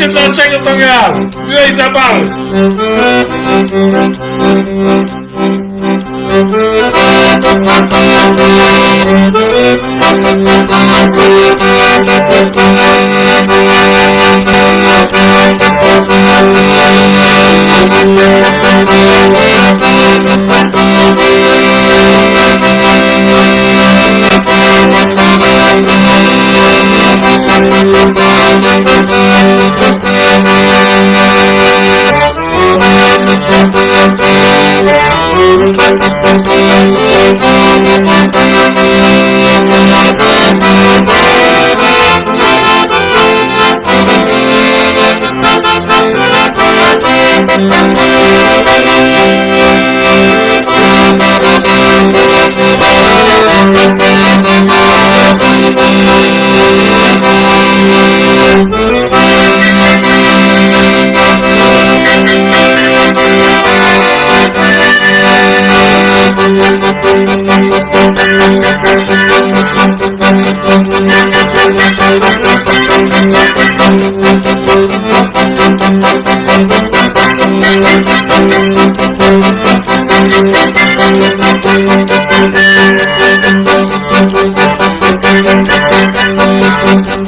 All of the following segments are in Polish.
wiecie dlaczego to miałem? Miłej zabawy! Thank you.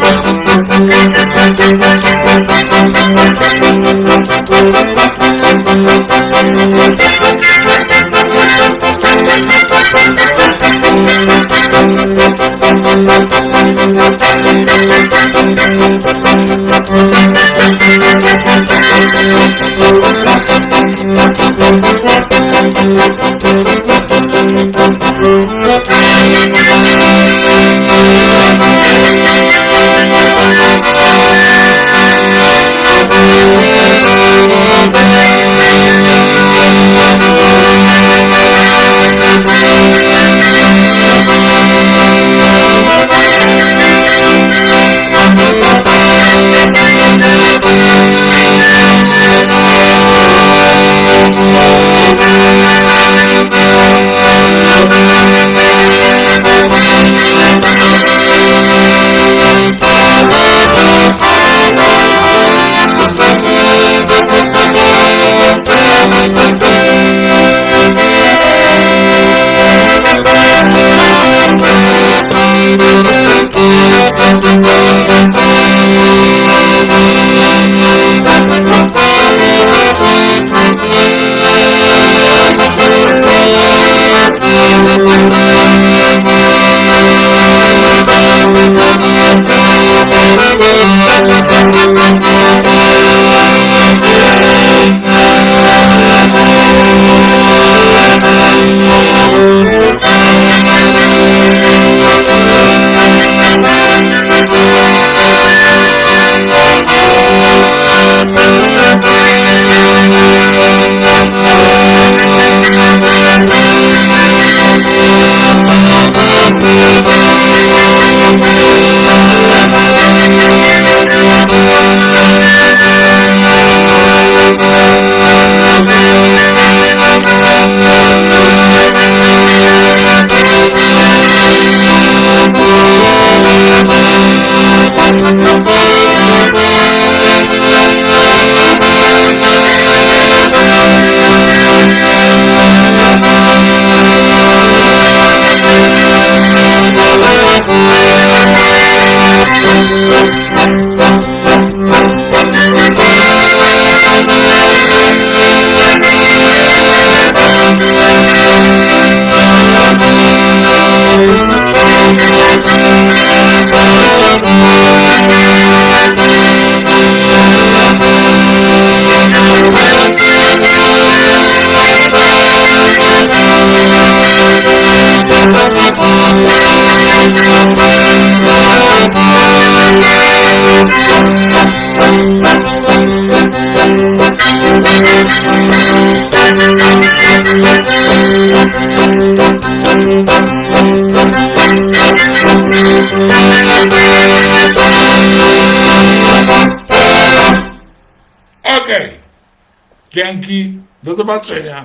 Dzięki. Do zobaczenia.